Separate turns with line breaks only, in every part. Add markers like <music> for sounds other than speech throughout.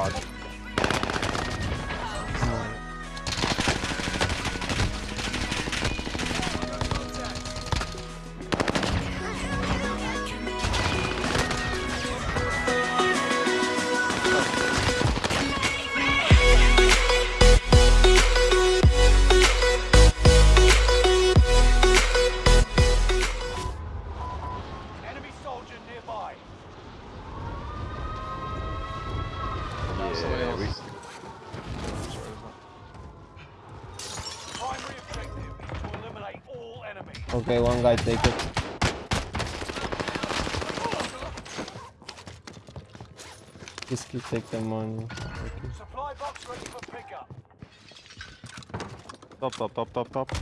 hard.
Okay, one guy take it. Just keep take the money. Okay.
Supply box ready for pickup.
top, top, top, top, top.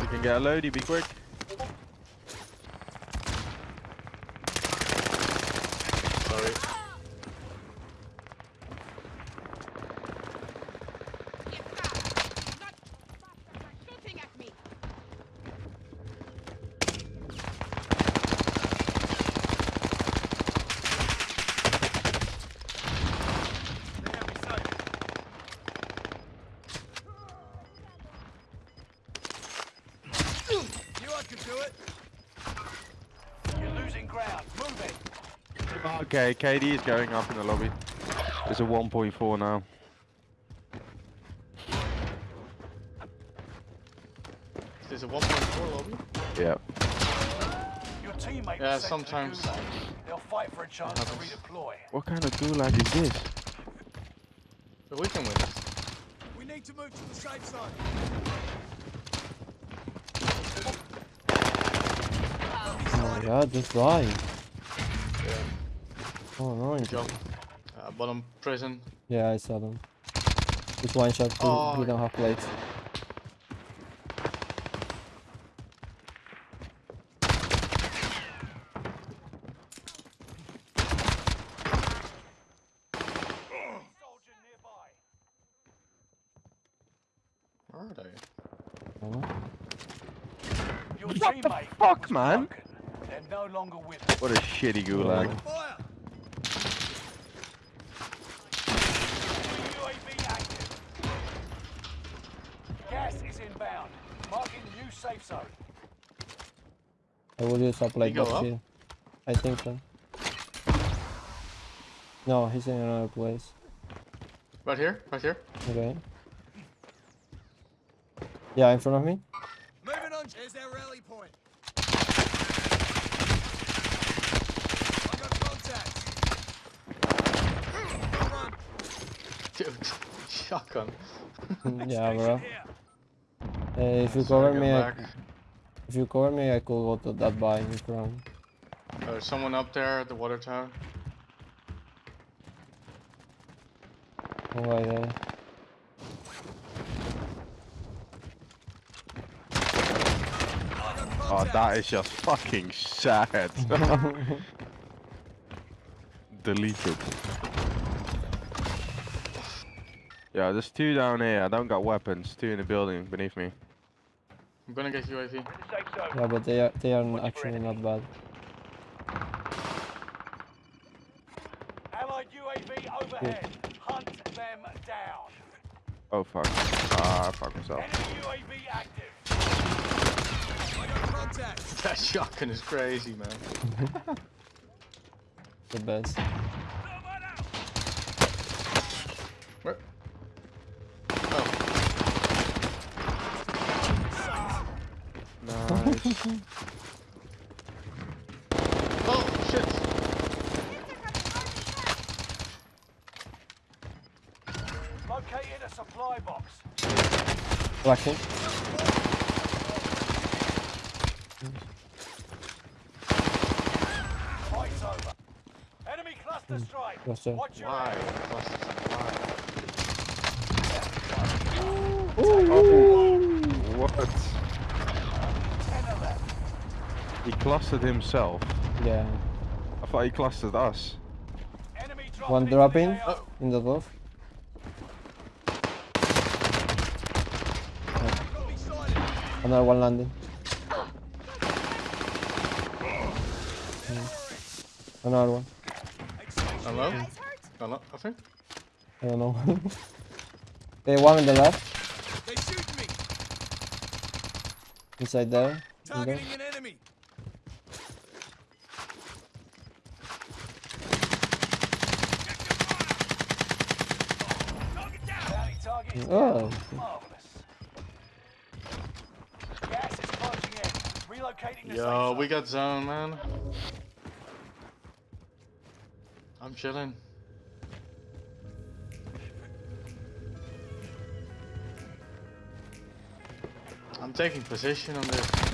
You can get a loadie, be quick.
Sorry.
shooting at me.
You I can do it. You're losing ground. Move it.
Okay, KD is going up in the lobby. It's a 1.4 now.
There's a 1.4 lobby.
Yeah.
Your teammate
Yeah,
was the
sometimes.
They'll fight for a chance to redeploy.
What kind of gulag is this?
But we can win.
We need to move to the safe zone.
Oh just die.
Yeah.
Oh no.
Good job. Uh, bottom prison.
Yeah, I saw them. Just one shot, we,
Oh.
we don't have plates.
Where are they?
What the fuck,
was
man?
Broken. They're no longer with us.
What a shitty gulag.
Fire! UAV active. Gas is inbound. Marking new safe zone.
I will use a plate
go
box
up?
here. I think so. No, he's in another place.
Right here, right here.
Okay. Yeah, in front of me.
Shotgun. <laughs>
yeah, bro. Hey, eh, if you
Sorry,
cover me, I, if you cover me, I could go to that buy in front.
There's uh, someone up there at the water tower.
Oh, right there.
Oh, that is just fucking sad. <laughs> Deleted. Yeah, there's two down here. I don't got weapons. Two in the building beneath me.
I'm gonna get UAV.
In the.
Yeah, but they are they are
Watch
actually
enemy.
not bad.
Allied UAV overhead. Hunt them down.
Oh fuck. Ah, fuck myself.
Enemy UAV active. I got contacts.
That shotgun is crazy, man. <laughs>
The best.
Where? Oh,
Nice. <laughs>
oh shit!
Located a supply box.
Flashing.
Fight's over. Enemy cluster hmm. strike.
Cluster.
Watch your
Why?
area.
clustered himself.
Yeah.
I thought he clustered us.
One dropping
in,
in the roof. Another one landing. Hmm. Another one.
Hello? Hello, I think.
I don't know. <laughs> they one on the left.
They shoot me.
Inside there.
Targeting an enemy.
Oh.
Yo, we got zone, man. I'm chilling. I'm taking position on this.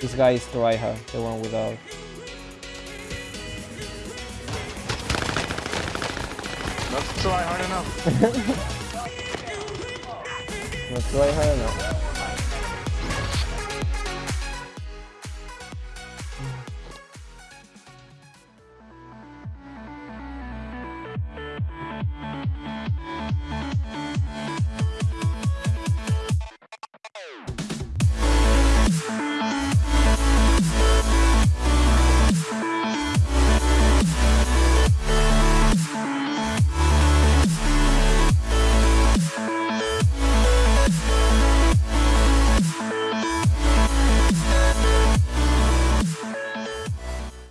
This guy is tryhard, the one without.
Not tryhard enough. <laughs>
Not tryhard enough.